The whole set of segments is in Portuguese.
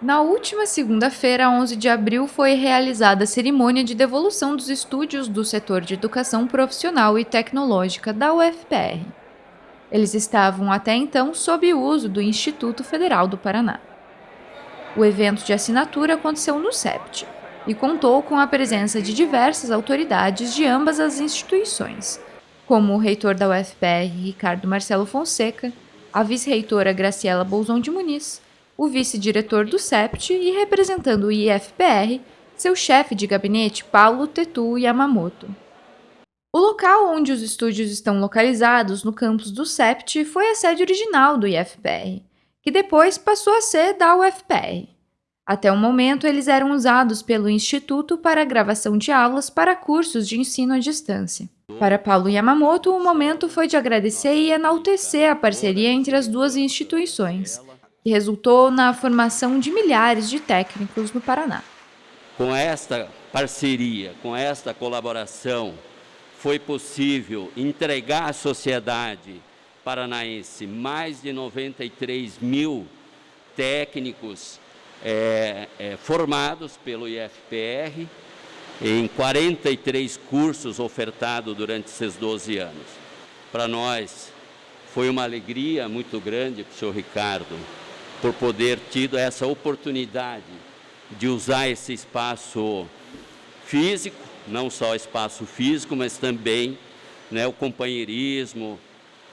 Na última segunda-feira, 11 de abril, foi realizada a cerimônia de devolução dos estúdios do setor de educação profissional e tecnológica da UFPR. Eles estavam até então sob uso do Instituto Federal do Paraná. O evento de assinatura aconteceu no SEPT e contou com a presença de diversas autoridades de ambas as instituições, como o reitor da UFPR, Ricardo Marcelo Fonseca, a vice-reitora Graciela Bolzon de Muniz, o vice-diretor do SEPT e representando o IFPR, seu chefe de gabinete Paulo Tetu Yamamoto. O local onde os estúdios estão localizados no campus do SEPT foi a sede original do IFPR, que depois passou a ser da UFPR. Até o momento, eles eram usados pelo Instituto para a gravação de aulas para cursos de ensino à distância. Para Paulo Yamamoto, o momento foi de agradecer e enaltecer a parceria entre as duas instituições, que resultou na formação de milhares de técnicos no Paraná. Com esta parceria, com esta colaboração, foi possível entregar à sociedade paranaense mais de 93 mil técnicos é, é, formados pelo IFPR em 43 cursos ofertados durante esses 12 anos. Para nós foi uma alegria muito grande para o senhor Ricardo por poder tido essa oportunidade de usar esse espaço físico, não só espaço físico, mas também né, o companheirismo,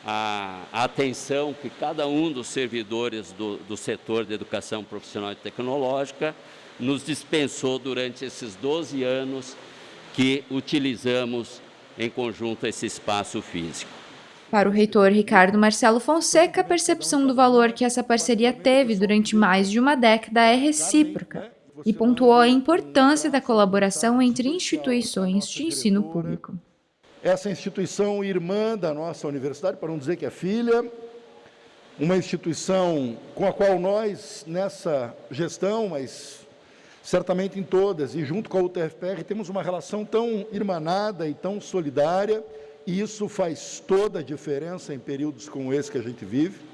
a, atenção que cada um dos servidores do, do setor de educação profissional e tecnológica nos dispensou durante esses 12 anos que utilizamos em conjunto esse espaço físico. Para o reitor Ricardo Marcelo Fonseca, a percepção do valor que essa parceria teve durante mais de uma década é recíproca e pontuou a importância da colaboração entre instituições de ensino público. Essa instituição irmã da nossa universidade, para não dizer que é filha, uma instituição com a qual nós, nessa gestão, mas certamente em todas, e junto com a UTFPR, temos uma relação tão irmanada e tão solidária, isso faz toda a diferença em períodos como esse que a gente vive.